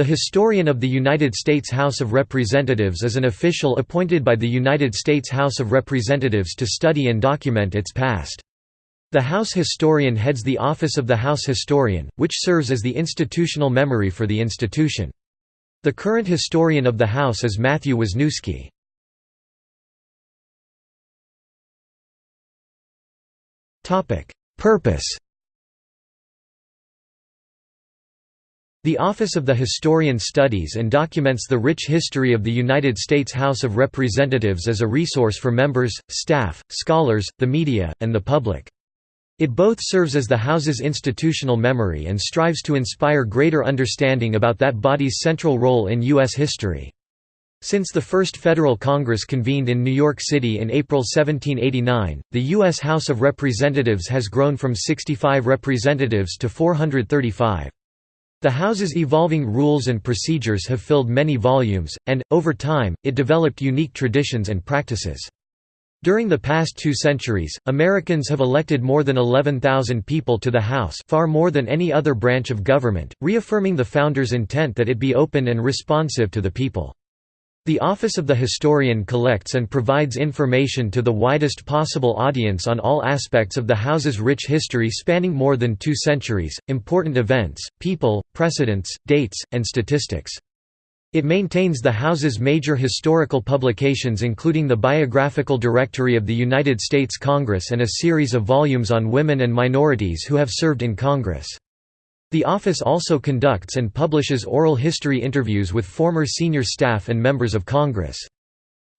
The Historian of the United States House of Representatives is an official appointed by the United States House of Representatives to study and document its past. The House Historian heads the Office of the House Historian, which serves as the institutional memory for the institution. The current Historian of the House is Matthew Wasniewski. Purpose The Office of the Historian studies and documents the rich history of the United States House of Representatives as a resource for members, staff, scholars, the media, and the public. It both serves as the House's institutional memory and strives to inspire greater understanding about that body's central role in U.S. history. Since the first Federal Congress convened in New York City in April 1789, the U.S. House of Representatives has grown from 65 representatives to 435. The House's evolving rules and procedures have filled many volumes, and, over time, it developed unique traditions and practices. During the past two centuries, Americans have elected more than 11,000 people to the House far more than any other branch of government, reaffirming the Founders' intent that it be open and responsive to the people. The Office of the Historian collects and provides information to the widest possible audience on all aspects of the House's rich history spanning more than two centuries, important events, people, precedents, dates, and statistics. It maintains the House's major historical publications including the Biographical Directory of the United States Congress and a series of volumes on women and minorities who have served in Congress. The office also conducts and publishes oral history interviews with former senior staff and members of Congress.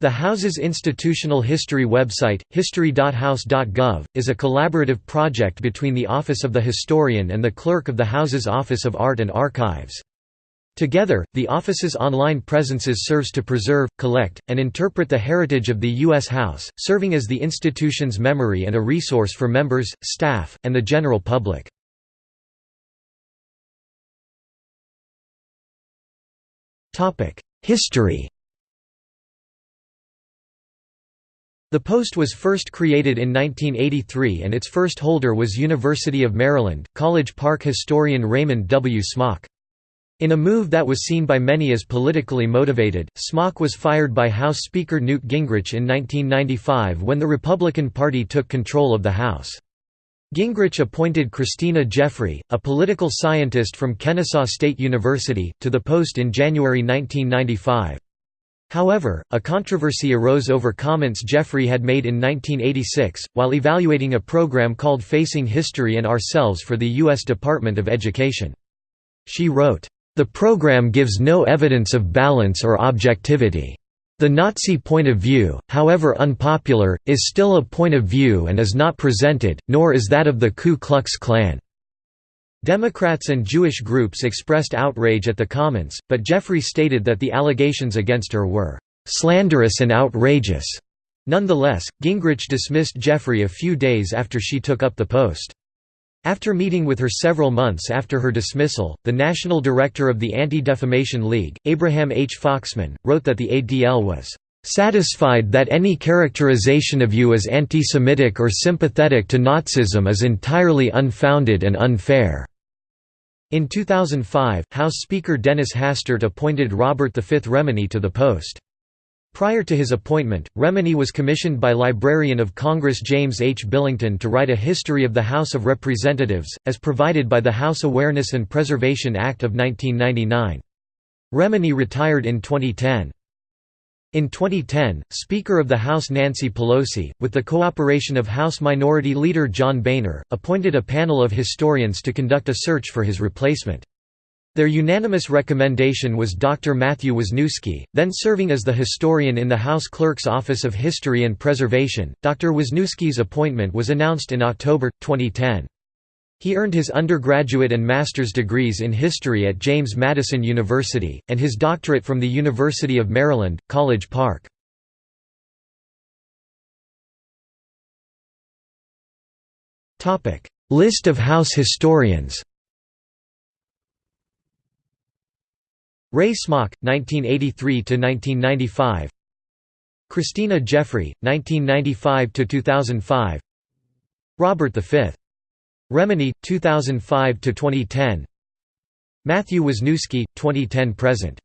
The House's institutional history website, history.house.gov, is a collaborative project between the Office of the Historian and the Clerk of the House's Office of Art and Archives. Together, the office's online presences serves to preserve, collect, and interpret the heritage of the U.S. House, serving as the institution's memory and a resource for members, staff, and the general public. History The post was first created in 1983 and its first holder was University of Maryland, College Park historian Raymond W. Smock. In a move that was seen by many as politically motivated, Smock was fired by House Speaker Newt Gingrich in 1995 when the Republican Party took control of the House. Gingrich appointed Christina Jeffrey, a political scientist from Kennesaw State University, to the post in January 1995. However, a controversy arose over comments Jeffrey had made in 1986, while evaluating a program called Facing History and Ourselves for the U.S. Department of Education. She wrote, "...the program gives no evidence of balance or objectivity. The Nazi point of view, however unpopular, is still a point of view and is not presented, nor is that of the Ku Klux Klan. Democrats and Jewish groups expressed outrage at the comments, but Jeffrey stated that the allegations against her were slanderous and outrageous. Nonetheless, Gingrich dismissed Jeffrey a few days after she took up the post. After meeting with her several months after her dismissal, the national director of the Anti-Defamation League, Abraham H. Foxman, wrote that the ADL was "...satisfied that any characterization of you as anti-Semitic or sympathetic to Nazism is entirely unfounded and unfair." In 2005, House Speaker Dennis Hastert appointed Robert V. Remini to the post. Prior to his appointment, Remini was commissioned by Librarian of Congress James H. Billington to write a history of the House of Representatives, as provided by the House Awareness and Preservation Act of 1999. Remini retired in 2010. In 2010, Speaker of the House Nancy Pelosi, with the cooperation of House Minority Leader John Boehner, appointed a panel of historians to conduct a search for his replacement. Their unanimous recommendation was Dr. Matthew Wasniewski, then serving as the historian in the House Clerk's Office of History and Preservation. Dr. Wasniewski's appointment was announced in October, 2010. He earned his undergraduate and master's degrees in history at James Madison University, and his doctorate from the University of Maryland, College Park. List of House historians Ray Smock, 1983–1995 Christina Jeffrey, 1995–2005 Robert V. Remini, 2005–2010 Matthew Wasniewski, 2010–present